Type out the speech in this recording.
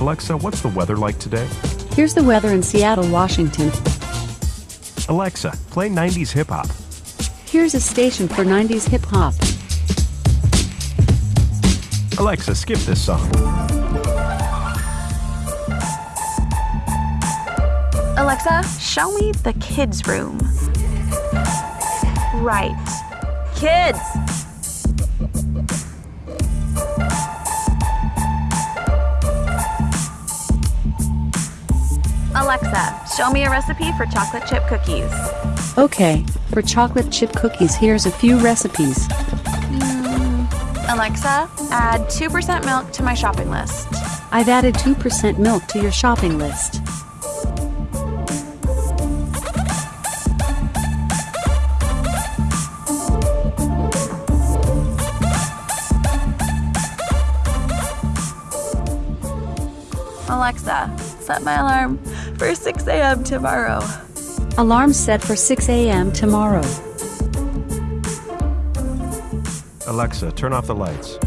Alexa, what's the weather like today? Here's the weather in Seattle, Washington. Alexa, play 90s hip hop. Here's a station for 90s hip hop. Alexa, skip this song. Alexa, show me the kids' room. Right. Kids! Alexa, show me a recipe for chocolate chip cookies. Okay, for chocolate chip cookies, here's a few recipes. Hmm, Alexa, add 2% milk to my shopping list. I've added 2% milk to your shopping list. Alexa, set my alarm for 6 a.m. tomorrow. Alarm set for 6 a.m. tomorrow. Alexa, turn off the lights.